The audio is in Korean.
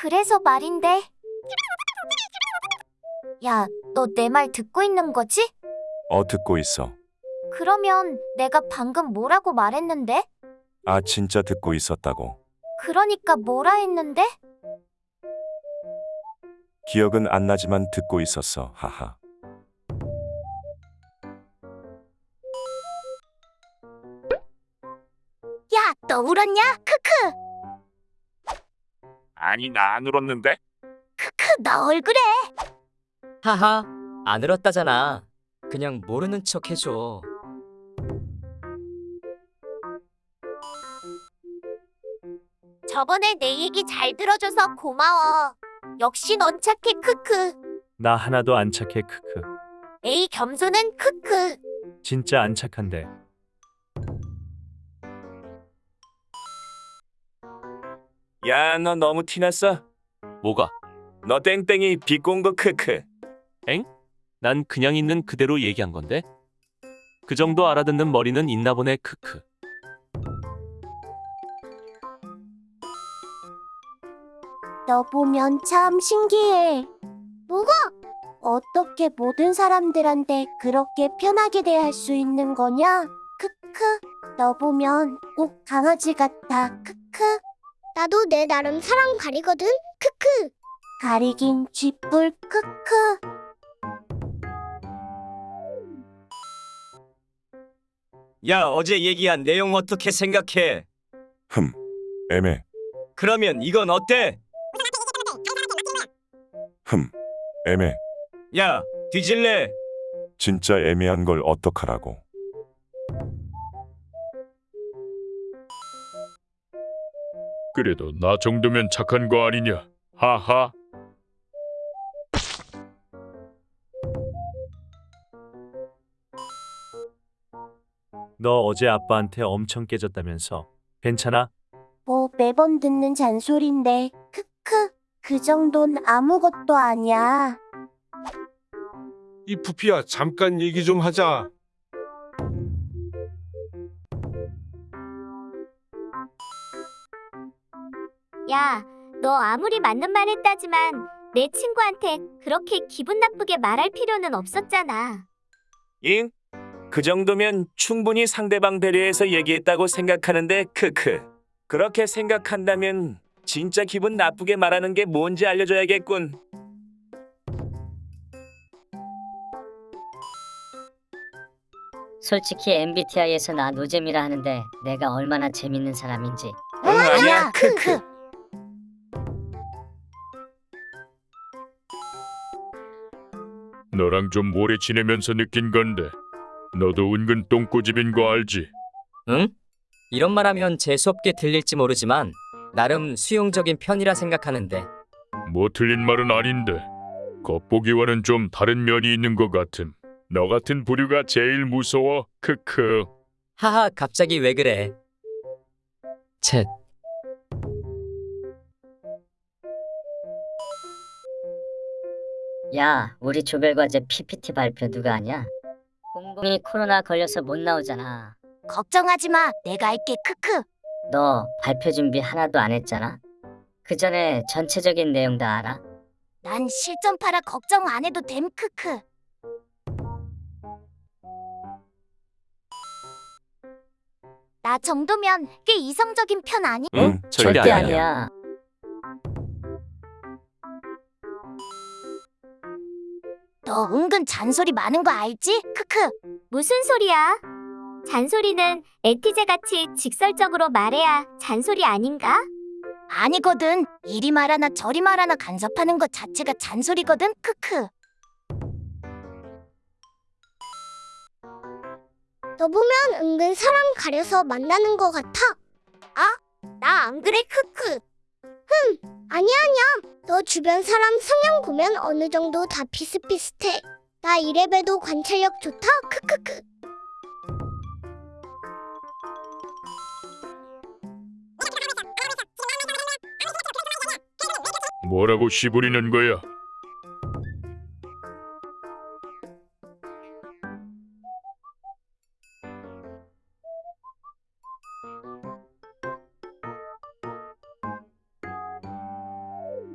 그래서 말인데. 야, 너 내 말 듣고 있는 거지? 어 듣고 있어. 그러면 내가 방금 뭐라고 말했는데? 아 진짜 듣고 있었다고. 그러니까 뭐라 했는데? 기억은 안 나지만 듣고 있었어. 하하. 야, 너 울었냐? 크크. 아니 나 안 울었는데 크크, 너 얼굴에. 하하, 안 울었다잖아. 그냥 모르는 척 해줘. 저번에 내 얘기 잘 들어줘서 고마워. 역시 넌 착해, 크크. 나 하나도 안 착해 크크. 에이, 겸손은 크크. 진짜 안 착한데. 야 너 너무 티났어. 뭐가? 너 땡땡이 비꼰 거 크크. 난 그냥 있는 그대로 얘기한 건데 그 정도 알아듣는 머리는 있나 보네 크크 너 보면 참 신기해. 뭐가? 어떻게 모든 사람들한테 그렇게 편하게 대할 수 있는 거냐? 크크. 너 보면 꼭 강아지 같아. 크크. 나도 내 나름 사람 가리거든. 크크. 가리긴 쥐뿔. 크크. 야, 어제 얘기한 내용 어떻게 생각해? 흠. 애매. 그러면 이건 어때? 흠. 애매. 야, 뒤질래? 진짜 애매한 걸 어떡하라고. 그래도 나 정도면 착한 거 아니냐? 하하. 너 어제 아빠한테 엄청 깨졌다면서. 괜찮아? 뭐 매번 듣는 잔소리인데. 크크. 그 정도는 아무것도 아니야. 이 부피야 잠깐 얘기 좀 하자. 야, 너 아무리 맞는 말 했다지만 내 친구한테 그렇게 기분 나쁘게 말할 필요는 없었잖아. 잉? 그 정도면 충분히 상대방 배려해서 얘기했다고 생각하는데 크크. 그렇게 생각한다면 진짜 기분 나쁘게 말하는 게 뭔지 알려줘야겠군. 솔직히 MBTI에서 나 노잼이라 하는데 내가 얼마나 재밌는 사람인지 응 아니야 크크. 너랑 좀 오래 지내면서 느낀 건데. 너도 은근 똥꼬집인 거 알지? 응? 이런 말하면 재수없게 들릴지 모르지만 나름 수용적인 편이라 생각하는데 뭐 틀린 말은 아닌데. 겉보기와는 좀 다른 면이 있는 것 같음. 너 같은 부류가 제일 무서워. 크크. 하하, 갑자기 왜 그래? 쳇. 야 우리 조별과제 PPT 발표 누가 하냐? 공공이 코로나 걸려서 못 나오잖아 걱정하지 마. 내가 할게. 크크. 너 발표 준비 하나도 안 했잖아? 그 전에 전체적인 내용 다 알아? 난 실전파라 걱정 안 해도 됨. 크크. 나 정도면 꽤 이성적인 편 아니? 응 절대 절대 아니야. 아니야 너 은근 잔소리 많은 거 알지? 크크. 무슨 소리야? 잔소리는 에티제 같이 직설적으로 말해야 잔소리 아닌가? 아니거든. 이리 말하나 저리 말하나 간섭하는 것 자체가 잔소리거든. 크크. 너 보면 은근 사람 가려서 만나는 것 같아. 나안 그래. 크크. 아니야 아니야. 너 주변 사람 성향 보면 어느 정도 다 비슷비슷해. 나 이래봬도 관찰력 좋다. 크크크. 뭐라고 씨부리는 거야?